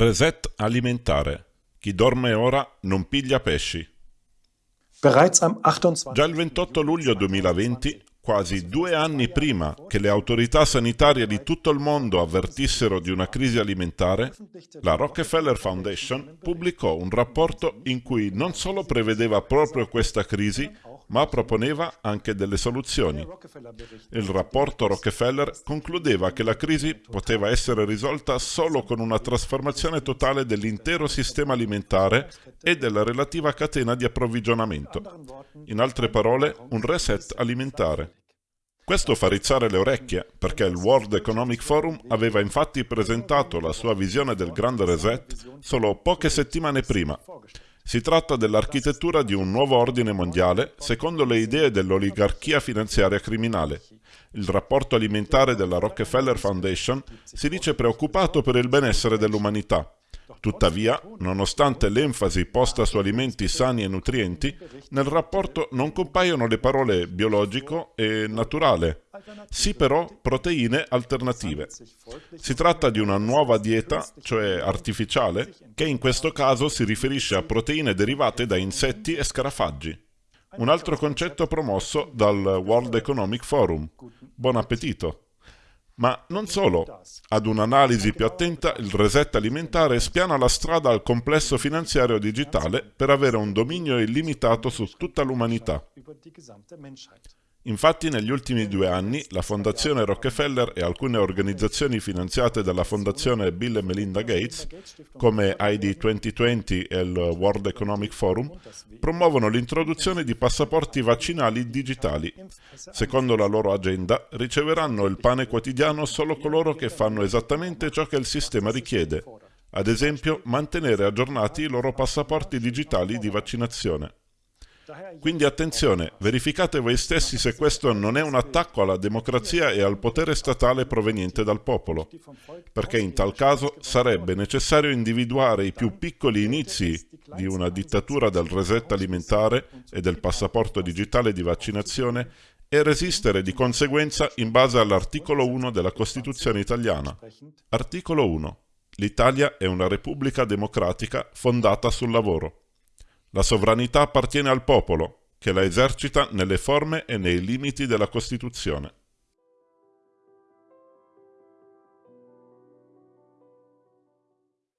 Reset alimentare. Chi dorme ora non piglia pesci. Già il 28 luglio 2020, quasi due anni prima che le autorità sanitarie di tutto il mondo avvertissero di una crisi alimentare, la Rockefeller Foundation pubblicò un rapporto in cui non solo prevedeva proprio questa crisi, ma proponeva anche delle soluzioni. Il rapporto Rockefeller concludeva che la crisi poteva essere risolta solo con una trasformazione totale dell'intero sistema alimentare e della relativa catena di approvvigionamento. In altre parole, un reset alimentare. Questo fa rizzare le orecchie, perché il World Economic Forum aveva infatti presentato la sua visione del grande reset solo poche settimane prima. Si tratta dell'architettura di un nuovo ordine mondiale secondo le idee dell'oligarchia finanziaria criminale. Il rapporto alimentare della Rockefeller Foundation si dice preoccupato per il benessere dell'umanità. Tuttavia, nonostante l'enfasi posta su alimenti sani e nutrienti, nel rapporto non compaiono le parole biologico e naturale, sì però proteine alternative. Si tratta di una nuova dieta, cioè artificiale, che in questo caso si riferisce a proteine derivate da insetti e scarafaggi. Un altro concetto promosso dal World Economic Forum. Buon appetito! Ma non solo. Ad un'analisi più attenta, il reset alimentare spiana la strada al complesso finanziario digitale per avere un dominio illimitato su tutta l'umanità. Infatti negli ultimi due anni la Fondazione Rockefeller e alcune organizzazioni finanziate dalla Fondazione Bill e Melinda Gates, come ID 2020 e il World Economic Forum, promuovono l'introduzione di passaporti vaccinali digitali. Secondo la loro agenda, riceveranno il pane quotidiano solo coloro che fanno esattamente ciò che il sistema richiede, ad esempio mantenere aggiornati i loro passaporti digitali di vaccinazione. Quindi attenzione, verificate voi stessi se questo non è un attacco alla democrazia e al potere statale proveniente dal popolo, perché in tal caso sarebbe necessario individuare i più piccoli inizi di una dittatura del reset alimentare e del passaporto digitale di vaccinazione e resistere di conseguenza in base all'articolo 1 della Costituzione italiana. Articolo 1. L'Italia è una repubblica democratica fondata sul lavoro. La sovranità appartiene al popolo, che la esercita nelle forme e nei limiti della Costituzione.